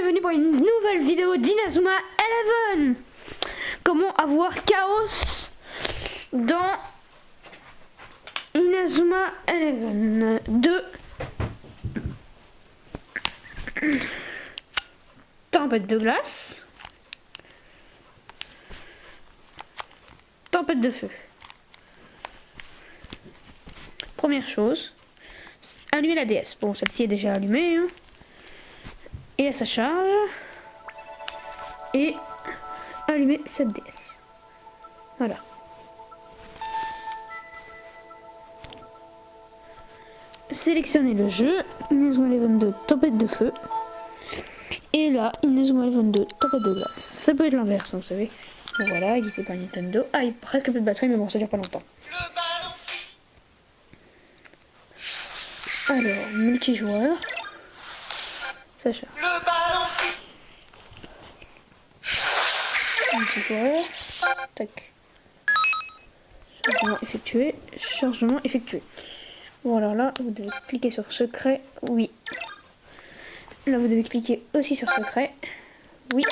bienvenue pour une nouvelle vidéo d'Inazuma Eleven Comment avoir chaos dans Inazuma Eleven 2 Tempête de glace Tempête de feu Première chose, allumer la DS. Bon, celle-ci est déjà allumée. Hein et à sa charge et allumer cette DS. Voilà. Sélectionnez le jeu, Inazuma Eleven 2 tempête de feu. Et là, Inazuma Eleven 2 tempête de glace. Ça peut être l'inverse, hein, vous savez. Voilà, édité par Nintendo. Ah, il presque plus de batterie, mais bon, ça dure pas longtemps. Alors, multijoueur. Sacha. Le Multijoueur. Tac. Chargement effectué. Chargement effectué. Bon alors là, vous devez cliquer sur secret. Oui. Là, vous devez cliquer aussi sur secret. Oui.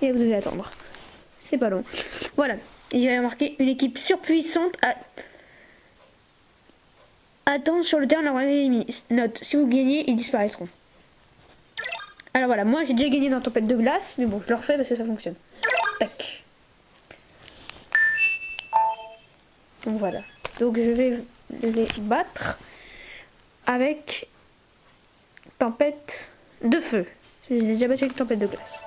Et vous devez attendre. C'est pas long. Voilà. J'ai marqué une équipe surpuissante à... Attends sur le terrain la Note, si vous gagnez, ils disparaîtront. Alors voilà, moi j'ai déjà gagné dans Tempête de glace, mais bon, je le refais parce que ça fonctionne. Tac. Donc voilà. Donc je vais les battre avec Tempête de feu. J'ai déjà battu avec Tempête de glace.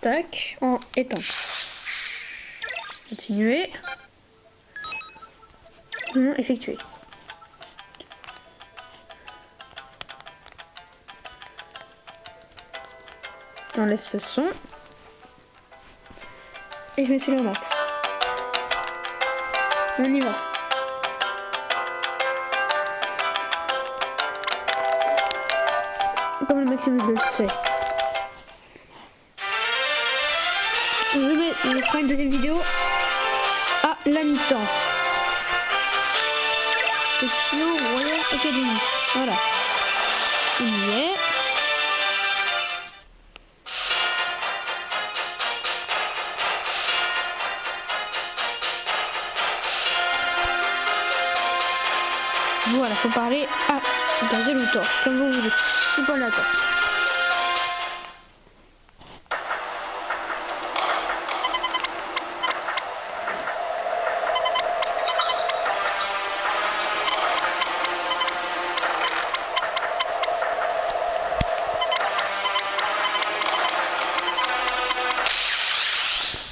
Tac, en éteint. Continuer. Non effectuer. J'enlève ce son. Et je mets sur le max. On y va. Comme le maximum je le sais. Je, vais, ferai une deuxième vidéo à la mi-temps. Royal Academy. Voilà. Il y est. Voilà, faut parler à gazel ou torche, comme vous voulez. C'est pas la torche.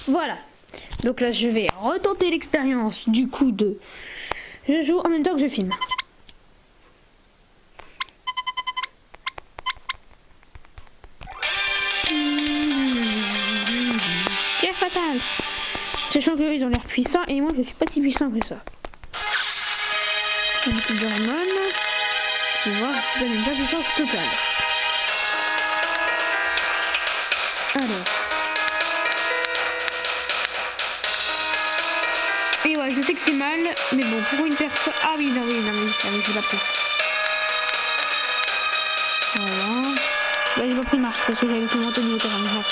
Voilà. Donc là, je vais retenter l'expérience du coup de... Je joue en même temps que je filme. Sachant qu'ils ont l'air puissants et moi je suis pas si puissant que ça. Un petit d'hormones. Tu vois, ça donne une vraie puissance totale. Alors. Et ouais, je sais que c'est mal, mais bon, pour une personne... Ah oui, non, oui, non, oui, ah oui je l'ai pris. Voilà. Bah, j'ai pas pris marche parce que j'avais tout monté au niveau terrain.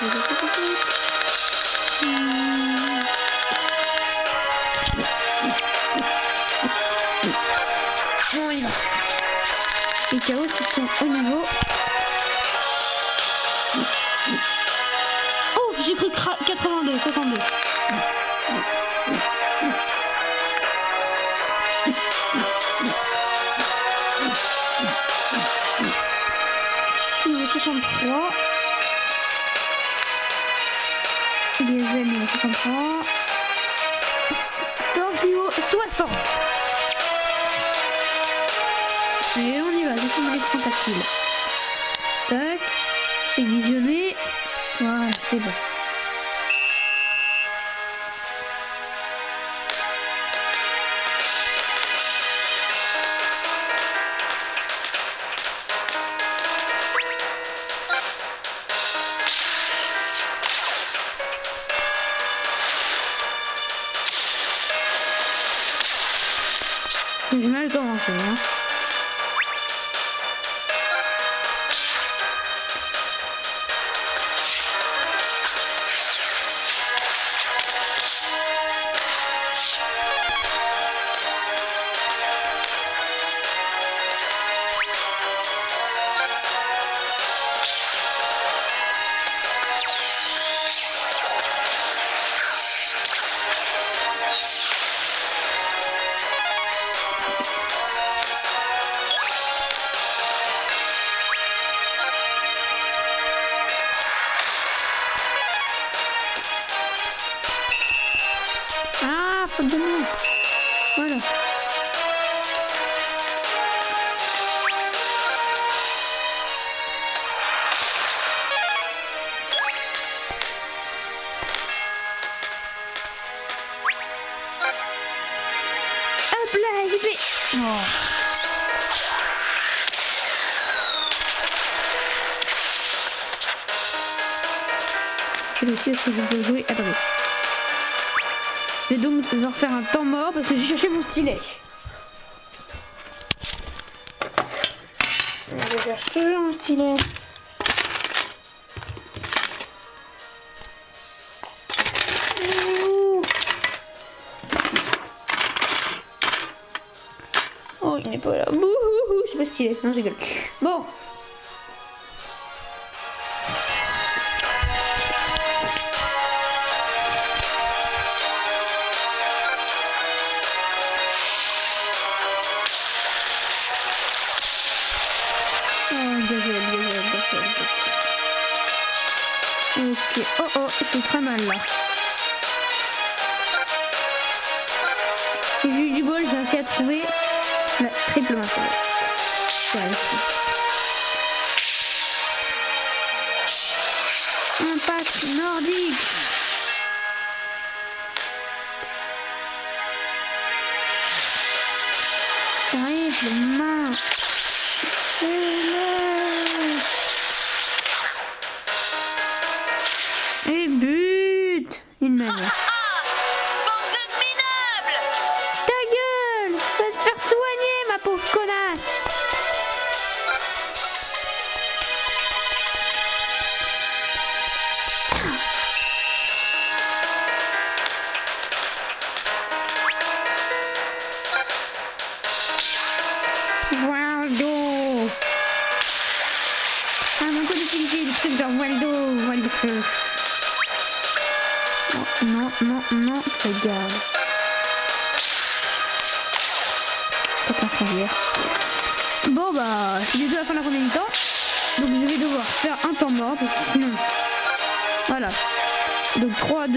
Bon, il. Les chaos ils sont au niveau. Oh, j'ai cru 82, 62. Niveau 63. Diesel niveau 63. Torpio 60. Et on y va, je suis l'écran tactile. Tac, c'est visionné. Voilà, c'est bon. J'ai mal commencé. Hein. Faute de moi. Voilà. Hop là. Oh. Je vais essayer ce que je peux jouer. Attendez. Je vais donc devoir faire un temps mort parce que j'ai cherché mon stylet. Je cherche toujours mon stylet. Oh, il n'est pas là. Bouhouhou, je suis pas stylé. Non, je rigole. Bon. Oh, oh, c'est très mal là. J'ai eu du bol, j'ai réussi à trouver la triple main ici. Un nordique. Triple main. Il m'a mis. Bande de minables Ta gueule Va te faire soigner, ma pauvre connasse Waldo Ah, mon code d'utilité, des trucs genre Waldo, Waldo. Non, non, non, regarde. Aucun sanglière. Bon bah, c'est bientôt la fin de la première mi-temps. Donc je vais devoir faire un temps mort, parce sinon... Voilà. Donc 3, 2,